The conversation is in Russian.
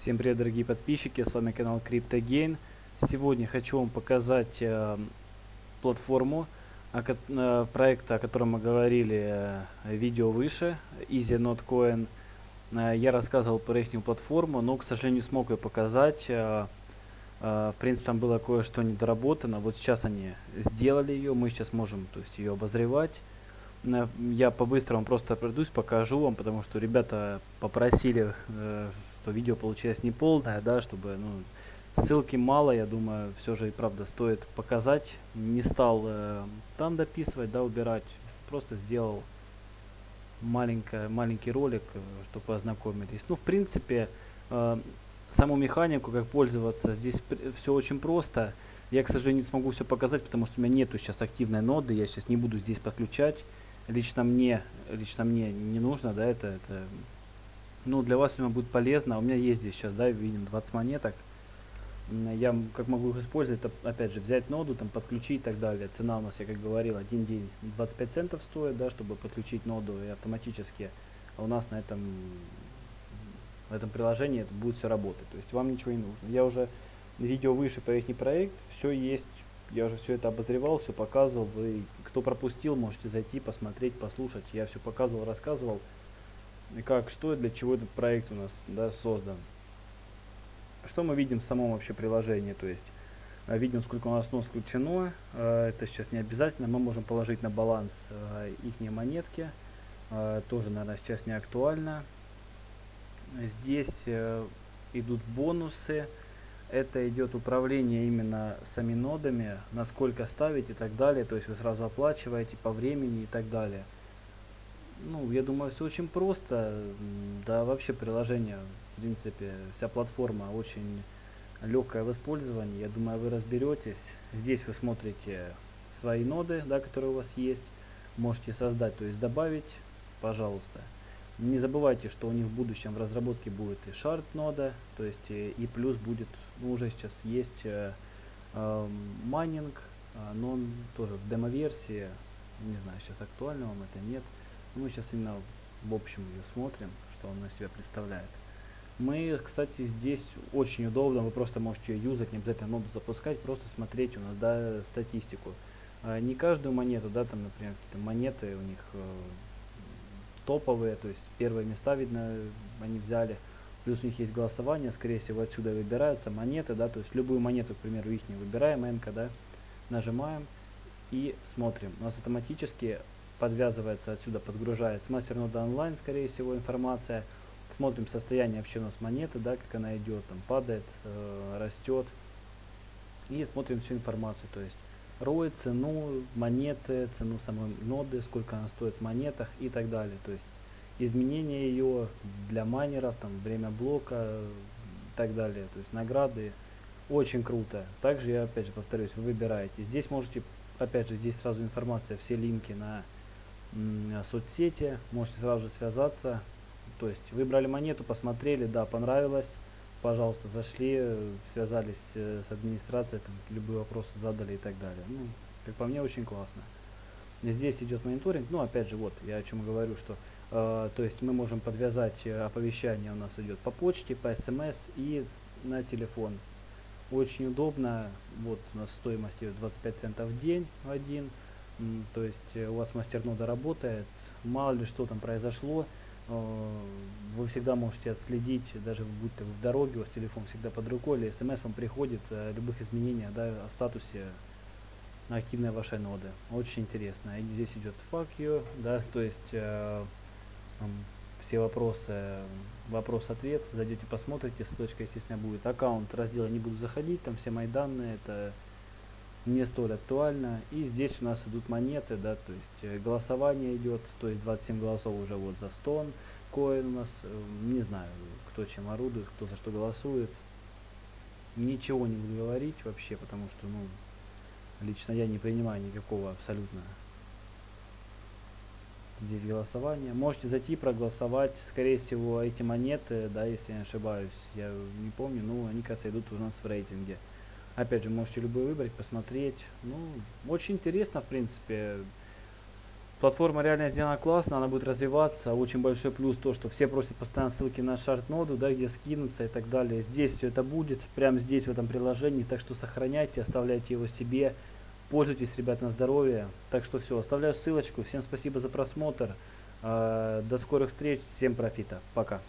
Всем привет, дорогие подписчики, с вами канал CryptoGain. Сегодня хочу вам показать э, платформу о, э, проекта, о котором мы говорили э, видео выше, Easy Not Coin. Э, я рассказывал про их платформу, но, к сожалению, смог ее показать. Э, э, в принципе, там было кое-что недоработано. Вот сейчас они сделали ее, мы сейчас можем то есть, ее обозревать. Э, я по-быстрому просто пройдусь, покажу вам, потому что ребята попросили э, что видео получилось не полное, да, чтобы, ну, ссылки мало, я думаю, все же и правда стоит показать. Не стал э, там дописывать, да, убирать, просто сделал маленькое, маленький ролик, э, чтобы ознакомились. Ну, в принципе, э, саму механику, как пользоваться, здесь все очень просто. Я, к сожалению, не смогу все показать, потому что у меня нету сейчас активной ноды, я сейчас не буду здесь подключать. Лично мне, лично мне не нужно, да, это, это ну, для вас, думаю, будет полезно. У меня есть здесь сейчас, да, видим 20 монеток. Я как могу их использовать, это, опять же, взять ноду, там, подключить и так далее. Цена у нас, я как говорил, один день 25 центов стоит, да, чтобы подключить ноду и автоматически. У нас на этом, в этом приложении это будет все работать. То есть вам ничего не нужно. Я уже видео выше про их проект, все есть. Я уже все это обозревал, все показывал. Вы, кто пропустил, можете зайти, посмотреть, послушать. Я все показывал, рассказывал как, что и для чего этот проект у нас да, создан. Что мы видим в самом вообще приложении, то есть э, видим, сколько у нас нос включено, э, это сейчас не обязательно, мы можем положить на баланс э, их монетки, тоже, наверное, сейчас не актуально. Здесь идут бонусы, это идет управление именно сами нодами, насколько ставить и так далее, то есть вы сразу оплачиваете по времени и так далее. Ну, я думаю, все очень просто. Да, вообще приложение, в принципе, вся платформа очень легкая в использовании. Я думаю, вы разберетесь. Здесь вы смотрите свои ноды, да, которые у вас есть. Можете создать, то есть добавить, пожалуйста. Не забывайте, что у них в будущем в разработке будет и шарт нода, то есть и, и плюс будет, ну уже сейчас есть э, э, майнинг, э, но он тоже в демо-версии, не знаю, сейчас актуально вам это нет. Мы сейчас именно в общем ее смотрим, что он на себя представляет. Мы, кстати, здесь очень удобно, вы просто можете ее юзать, не обязательно ноду запускать, просто смотреть у нас, да, статистику. А, не каждую монету, да, там, например, какие-то монеты у них э, топовые, то есть первые места, видно, они взяли. Плюс у них есть голосование, скорее всего, отсюда выбираются монеты, да, то есть любую монету, к примеру, их не выбираем, НК, да, нажимаем и смотрим. У нас автоматически подвязывается отсюда, подгружается мастернода онлайн, скорее всего, информация. Смотрим состояние вообще у нас монеты, да, как она идет, там падает, э, растет. И смотрим всю информацию, то есть ROI, цену монеты, цену самой ноды, сколько она стоит в монетах и так далее. То есть изменение ее для майнеров, там, время блока и так далее. То есть награды. Очень круто. Также я опять же повторюсь, вы выбираете. Здесь можете, опять же, здесь сразу информация, все линки на соцсети, можете сразу же связаться. То есть выбрали монету, посмотрели, да, понравилось, пожалуйста, зашли, связались э, с администрацией, там, любые вопросы задали и так далее. Ну, как по мне, очень классно. Здесь идет мониторинг, ну, опять же, вот, я о чем говорю, что, э, то есть мы можем подвязать э, оповещание у нас идет по почте, по смс и на телефон. Очень удобно, вот у нас стоимость идет 25 центов в день один, то есть э, у вас мастернода работает, мало ли что там произошло, э, вы всегда можете отследить, даже будь то в дороге, у вас телефон всегда под рукой, или смс вам приходит о любых изменениях да, о статусе активной вашей ноды. Очень интересно. И здесь идет fuck you, да, то есть э, все вопросы, вопрос-ответ, зайдете, посмотрите, ссылочка, естественно, будет. Аккаунт, раздела не буду заходить, там все мои данные, это не столь актуально. И здесь у нас идут монеты, да, то есть э, голосование идет, то есть 27 голосов уже вот за стон коин у нас, э, не знаю, кто чем орудует, кто за что голосует. Ничего не буду говорить вообще, потому что, ну, лично я не принимаю никакого абсолютно здесь голосования. Можете зайти проголосовать, скорее всего, эти монеты, да, если я не ошибаюсь, я не помню, но они, кажется, идут у нас в рейтинге. Опять же, можете любой выбрать, посмотреть. Ну, очень интересно, в принципе. Платформа реально сделана классно, она будет развиваться. Очень большой плюс то, что все просят постоянно ссылки на шарт-ноду, да, где скинуться и так далее. Здесь все это будет, прямо здесь, в этом приложении. Так что сохраняйте, оставляйте его себе. Пользуйтесь, ребят, на здоровье. Так что все, оставляю ссылочку. Всем спасибо за просмотр. Э, до скорых встреч, всем профита. Пока.